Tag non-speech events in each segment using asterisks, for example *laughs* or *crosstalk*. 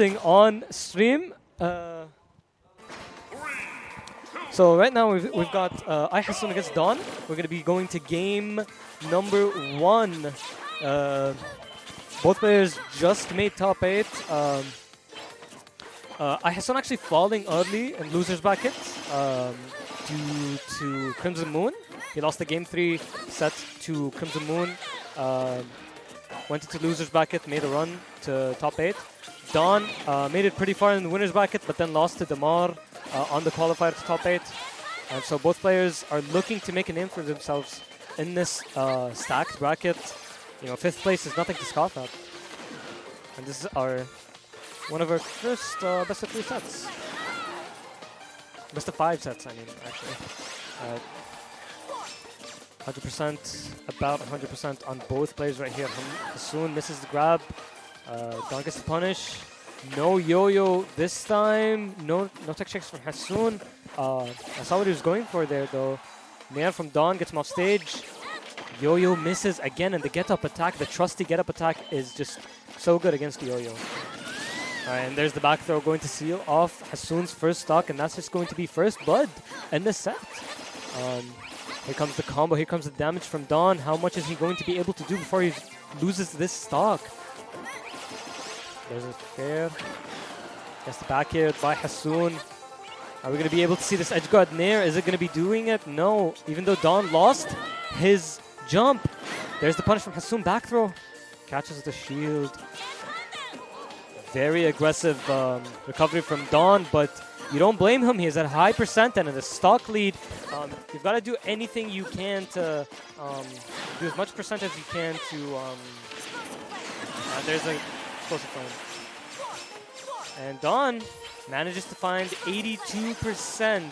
thing on stream. Uh, so right now we've, we've got uh, iHasun against Dawn. We're going to be going to game number one. Uh, both players just made top eight. Um, uh, actually falling early in losers bracket um, due to Crimson Moon. He lost the game three set to Crimson Moon. Um, went into losers bracket, made a run to top eight. Dawn uh, made it pretty far in the winners bracket, but then lost to Damar uh, on the qualifier to top eight. And so both players are looking to make a name for themselves in this uh, stacked bracket. You know, fifth place is nothing to scoff at. And this is our one of our first uh, best of three sets. Best of five sets, I mean, actually. 100%, about 100% on both players right here. Soon misses the grab. Uh, Dawn gets the punish. No yo-yo this time. No no tech chase from Hasoon. Uh, I saw what he was going for there though. Nair from Dawn gets him off stage. Yo-yo misses again and the get-up attack, the trusty get-up attack is just so good against Yo-Yo. And there's the back throw going to seal off Hasoon's first stock, and that's just going to be first blood in the set. Um, here comes the combo, here comes the damage from Dawn. How much is he going to be able to do before he loses this stock? There's a fair. Gets the back air by Hasoon. Are we going to be able to see this edge guard Nair? Is it going to be doing it? No. Even though Dawn lost his jump. There's the punish from Hasoon. Back throw. Catches the shield. Very aggressive um, recovery from Dawn, but you don't blame him. He has a high percent and in a stock lead. Um, you've got to do anything you can to um, do as much percent as you can to. Uh, there's a explosive flame. And Dawn manages to find 82%.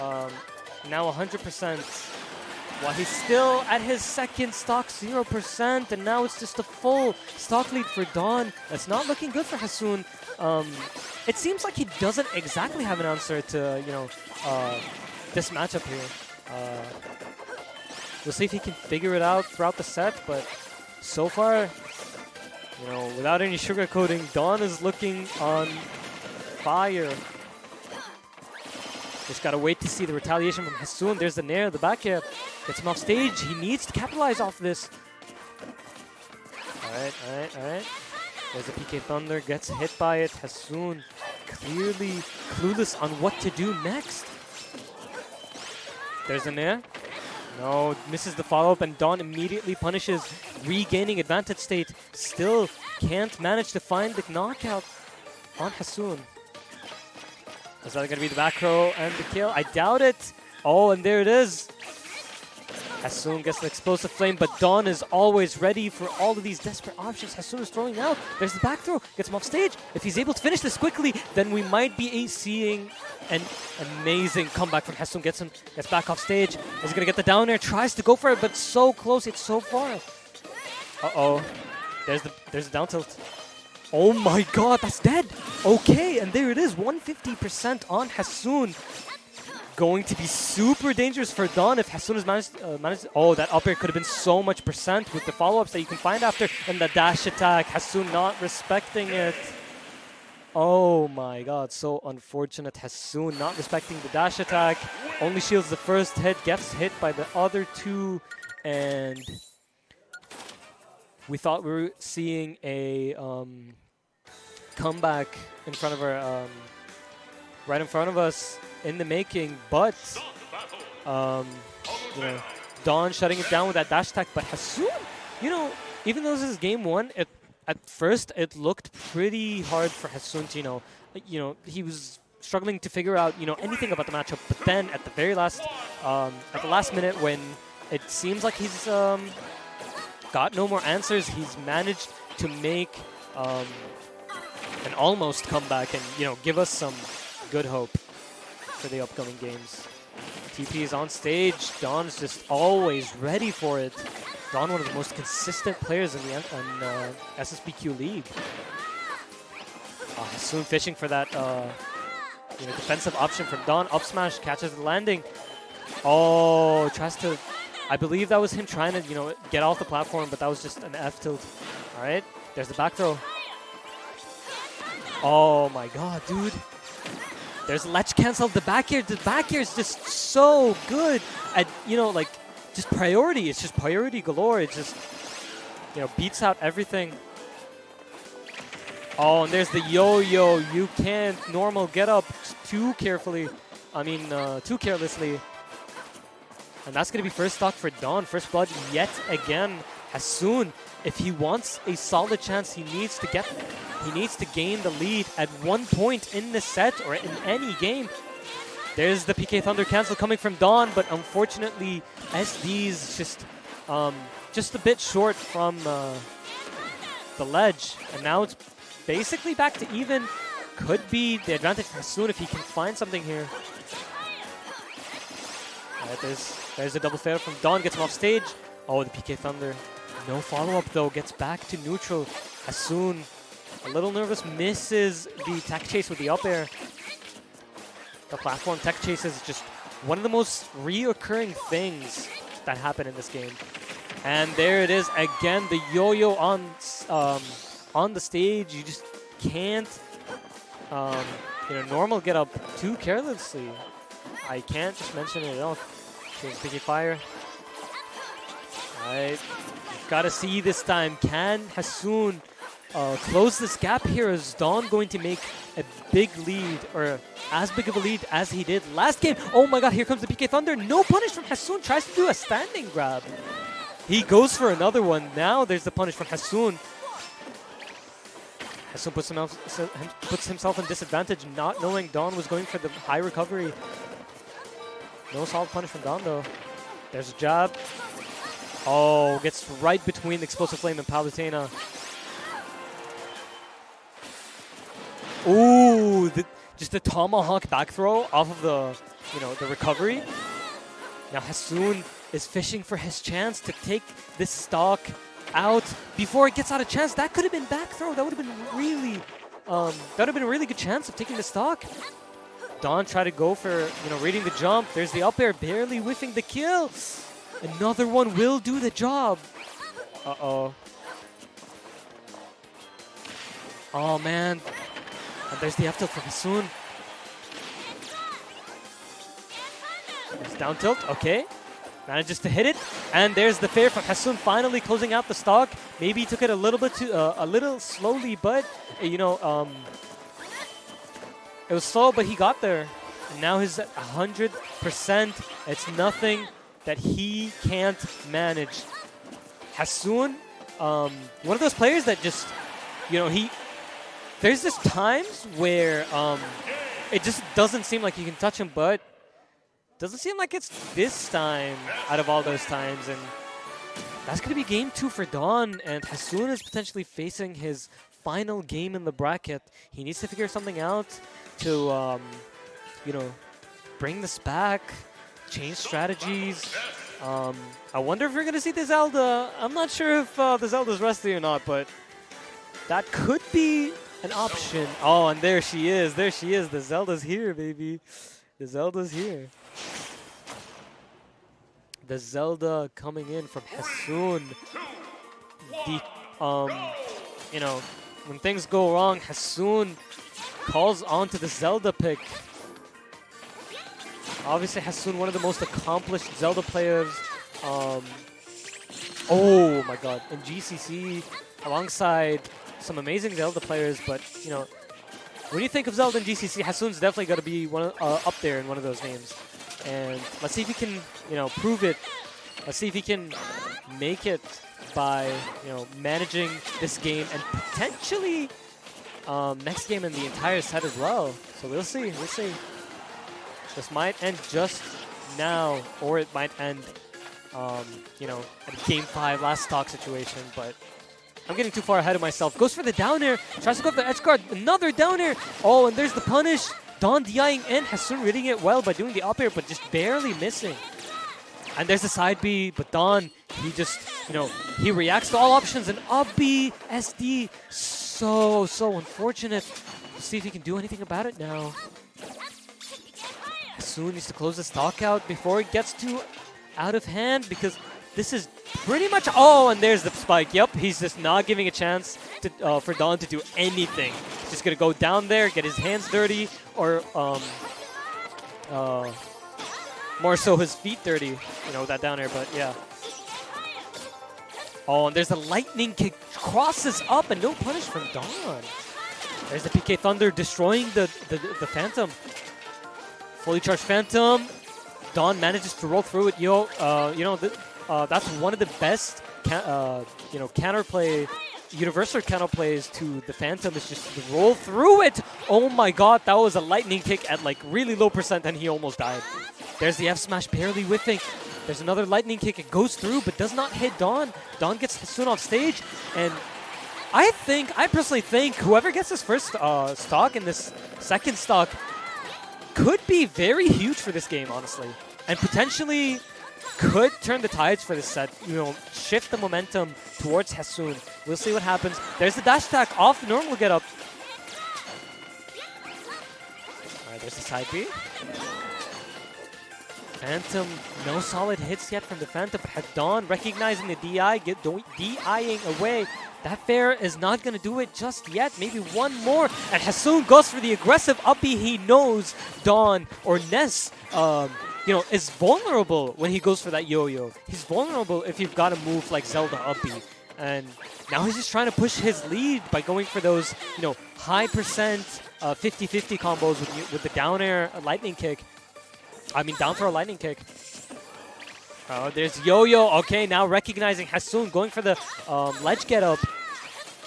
Um, now 100%. While he's still at his second stock 0%, and now it's just a full stock lead for Dawn. That's not looking good for Hasoon. Um, it seems like he doesn't exactly have an answer to, you know, uh, this matchup here. Uh, we'll see if he can figure it out throughout the set, but so far, you know, without any sugarcoating, Dawn is looking on fire. Just gotta wait to see the retaliation from Hasoon. There's the Nair, the back air. Gets him off stage. He needs to capitalize off this. Alright, alright, alright. There's a PK Thunder, gets hit by it. Hasoon clearly clueless on what to do next. There's the Nair. No, misses the follow-up, and Dawn immediately punishes, regaining advantage state. Still can't manage to find the knockout on Hasoon. Is that going to be the back throw and the kill? I doubt it. Oh, and there it is. Hasoon gets an explosive flame, but Dawn is always ready for all of these desperate options. Hasoon is throwing out. There's the back throw. Gets him off stage. If he's able to finish this quickly, then we might be seeing an amazing comeback from Hasoon. Gets him, gets back off stage. Is going to get the down air? Tries to go for it, but so close. It's so far. Uh-oh. There's the, there's the down tilt. Oh my god, that's dead. Okay, and there it is, 150% on Hasoon. Going to be super dangerous for Dawn if Hasoon has managed, uh, managed. Oh, that up air could have been so much percent with the follow-ups that you can find after. And the dash attack, Hasoon not respecting it. Oh my god, so unfortunate. Hasoon not respecting the dash attack. Only shields the first hit, gets hit by the other two, and we thought we were seeing a um, comeback in front of our, um, right in front of us in the making, but um, you know, Dawn shutting it down with that dash attack. But Hasoon, you know, even though this is game one, it at first it looked pretty hard for Hasoon to, you know, you know, he was struggling to figure out, you know, anything about the matchup. But then at the very last, um, at the last minute when it seems like he's um, got no more answers, he's managed to make um, an almost comeback and, you know, give us some good hope for the upcoming games. TP is on stage. Dawn's just always ready for it. Don, one of the most consistent players in the in, uh, SSBQ League. Uh, soon fishing for that uh, you know, defensive option from Don. Up smash, catches the landing. Oh, tries to... I believe that was him trying to, you know, get off the platform, but that was just an F tilt. All right, there's the back throw. Oh my god, dude. There's ledge cancel. The back air, the back air is just so good at, you know, like, just priority. It's just priority galore. It just, you know, beats out everything. Oh, and there's the yo-yo. You can't normal get up too carefully. I mean, uh, too carelessly. And that's going to be first stock for Dawn. First blood yet again. Hasoon, if he wants a solid chance, he needs to get he needs to gain the lead at one point in the set or in any game. There's the PK Thunder cancel coming from Dawn, but unfortunately, SD's just um, just a bit short from uh, the ledge. And now it's basically back to even. Could be the advantage for Hasoon if he can find something here. Right, there's, there's a double fair from Dawn, gets him off stage. Oh, the PK Thunder. No follow-up though, gets back to neutral. Hasoon, a little nervous, misses the tech chase with the up air. The platform tech chase is just one of the most reoccurring things that happen in this game. And there it is again, the yo-yo on um, on the stage. You just can't um, you know, normal get up too carelessly. I can't just mention it enough. Here's PK Fire. Alright. Gotta see this time. Can Hasoon uh, close this gap here? Is Dawn going to make a big lead or as big of a lead as he did last game? Oh my god, here comes the PK Thunder. No punish from Hasoon. Tries to do a standing grab. He goes for another one. Now there's the punish from Hasoon. Hasoon puts himself, puts himself in disadvantage, not knowing Dawn was going for the high recovery. No solid punish from Dawn, though. There's a jab. Oh, gets right between the Explosive Flame and Palutena. The, just a tomahawk back throw off of the, you know, the recovery. Now Hasoon is fishing for his chance to take this stock out before it gets out of chance. That could have been back throw. That would have been really, um, that would have been a really good chance of taking the stock. Dawn tried to go for, you know, reading the jump. There's the up air, barely whiffing the kill. Another one will do the job. Uh-oh. Oh, man. And there's the up tilt Hasoon. There's down tilt. Okay. Manages to hit it, and there's the fair from Hasoon finally closing out the stock. Maybe he took it a little bit too, uh, a little slowly, but you know, um, it was slow, but he got there. And now he's at 100%. It's nothing that he can't manage. Hasoon, um, one of those players that just, you know, he. There's just times where um, it just doesn't seem like you can touch him, but doesn't seem like it's this time out of all those times. And that's going to be game two for Dawn. And Hasoon is potentially facing his final game in the bracket. He needs to figure something out to, um, you know, bring this back, change strategies. Um, I wonder if we're going to see the Zelda. I'm not sure if uh, the Zelda's rusty or not, but that could be an option. Oh, and there she is. There she is. The Zelda's here, baby. The Zelda's here. The Zelda coming in from Hasoon. The, um, you know, when things go wrong, Hasoon calls onto the Zelda pick. Obviously, Hasoon, one of the most accomplished Zelda players. Um, oh my god, in GCC, alongside some amazing Zelda players, but, you know, when you think of Zelda and GCC, Hasoon's definitely got to be one of, uh, up there in one of those names. And let's see if he can, you know, prove it. Let's see if he can make it by, you know, managing this game and potentially um, next game in the entire set as well. So we'll see. We'll see. This might end just now, or it might end, um, you know, at game five, last stock situation. But I'm getting too far ahead of myself. Goes for the down air. Tries to go for the edge guard. Another down air. Oh, and there's the punish. Dawn DIing in. Hasoon reading it well by doing the up air, but just barely missing. And there's the side B, but Don, he just, you know, he reacts to all options. And up B, SD, so, so unfortunate. Let's see if he can do anything about it now. Hasoon needs to close the stock out before it gets too out of hand because this is pretty much... Oh, and there's the spike. Yep, he's just not giving a chance to, uh, for Dawn to do anything. He's just gonna go down there, get his hands dirty, or um, uh, more so his feet dirty. You know with that down air, but yeah. Oh, and there's a lightning kick, crosses up, and no punish from Don. There's the PK Thunder destroying the, the, the Phantom. Fully charged Phantom. Don manages to roll through it. Yo, uh, you know, uh, that's one of the best, uh, you know, counterplay, universal counterplays to the Phantom is just to roll through it. Oh my god, that was a lightning kick at like really low percent and he almost died. There's the F smash barely whiffing. There's another lightning kick. It goes through, but does not hit Don. Don gets soon off stage, and I think, I personally think, whoever gets this first uh, stock and this second stock could be very huge for this game, honestly. And potentially could turn the tides for this set, you know, shift the momentum towards Hasoon. We'll see what happens. There's the dash attack off the normal get up. Alright, there's the side B. Phantom, no solid hits yet from the Phantom. Dawn recognizing the DI, get DIing away. That fair is not going to do it just yet. Maybe one more. And Hasoon goes for the aggressive uppy. He knows Dawn or Ness, um, you know, is vulnerable when he goes for that yo-yo. He's vulnerable if you've got a move like Zelda uppy. And now he's just trying to push his lead by going for those, you know, high percent 50-50 uh, combos with, with the down air lightning kick. I mean, down for a lightning kick. Oh, there's Yo-Yo. Okay, now recognizing Hasoon, going for the um, ledge get up.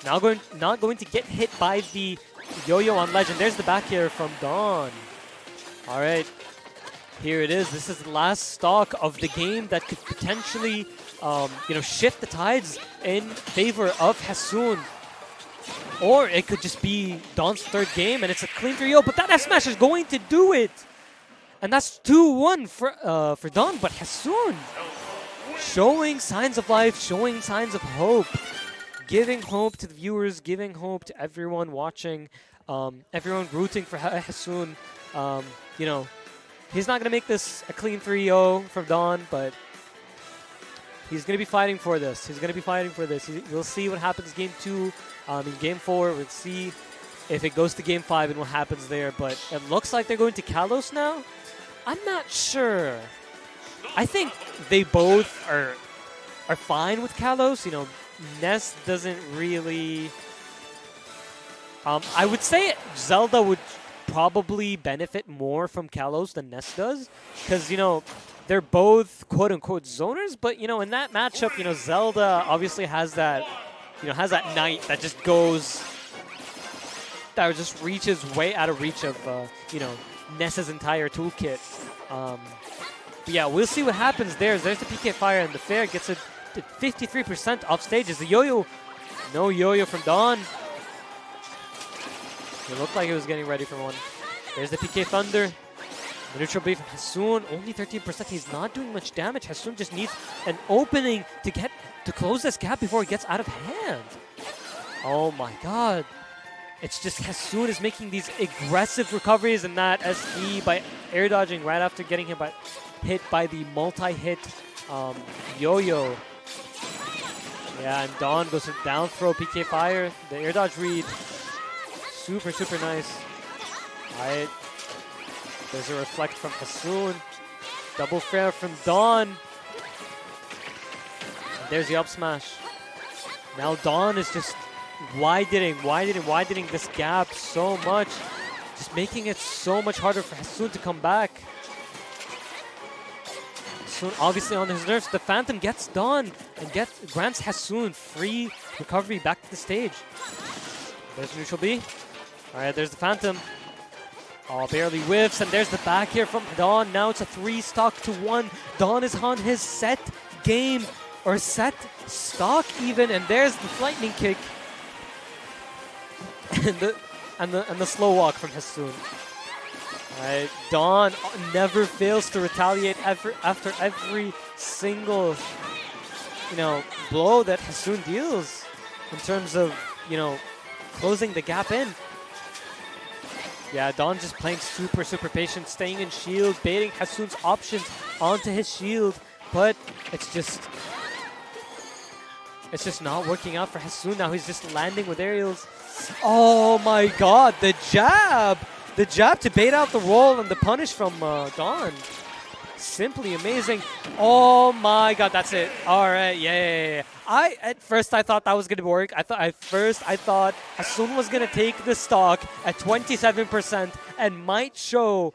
Now going, not going to get hit by the Yo-Yo on ledge. And there's the back air from Dawn. All right, here it is. This is the last stock of the game that could potentially, um, you know, shift the tides in favor of Hasoon. Or it could just be Don's third game and it's a clean 3-0, but that F-Smash is going to do it! And that's 2-1 for uh, for Don, but Hasoon showing signs of life, showing signs of hope, giving hope to the viewers, giving hope to everyone watching, um, everyone rooting for Hasoon. Um, you know, he's not going to make this a clean 3-0 from Don, but he's going to be fighting for this. He's going to be fighting for this. We'll see what happens game two. Um, in game four, we'll see if it goes to game five and what happens there. But it looks like they're going to Kalos now. I'm not sure. I think they both are are fine with Kalos. You know, Ness doesn't really. Um, I would say Zelda would probably benefit more from Kalos than Ness does, because you know they're both quote unquote zoners. But you know, in that matchup, you know Zelda obviously has that, you know, has that knight that just goes, that just reaches way out of reach of, uh, you know, Ness's entire toolkit. Um, but yeah, we'll see what happens there. There's the PK Fire, and the Fair gets a 53% off stages. The Yo-Yo, no Yo-Yo from Dawn. It looked like it was getting ready for one. There's the PK Thunder. The neutral B from Hasoon, only 13%. He's not doing much damage. Hasoon just needs an opening to get to close this gap before it gets out of hand. Oh my god. It's just Hasoon is making these aggressive recoveries and that SD by air dodging right after getting hit by, hit by the multi-hit um, yo-yo. Yeah, and Dawn goes for down throw, PK Fire, the air dodge read. Super, super nice. Alright. There's a reflect from Hasoon. Double fair from Dawn. And there's the up smash. Now Dawn is just widening, widening, widening this gap so much. Just making it so much harder for Hasoon to come back. Hasoon obviously on his nerves. The Phantom gets Dawn and gets grants Hasoon free recovery back to the stage. There's neutral B. Alright, there's the Phantom. Oh, barely whiffs, and there's the back air from Dawn. Now it's a three stock to one. Dawn is on his set game, or set stock even, and there's the lightning kick *laughs* and the and the and the slow walk from Hasoon. Right, Dawn never fails to retaliate after after every single you know blow that Hasoon deals in terms of you know closing the gap in. Yeah, Dawn just playing super, super patient, staying in shield, baiting Hasoon's options onto his shield, but it's just it's just not working out for Hasoon now. He's just landing with aerials Oh my god, the jab! The jab to bait out the roll and the punish from uh, Don. Simply amazing. Oh my god, that's it. All right, yeah. I at first I thought that was gonna work. I thought at first I thought Hasun was gonna take the stock at 27% and might show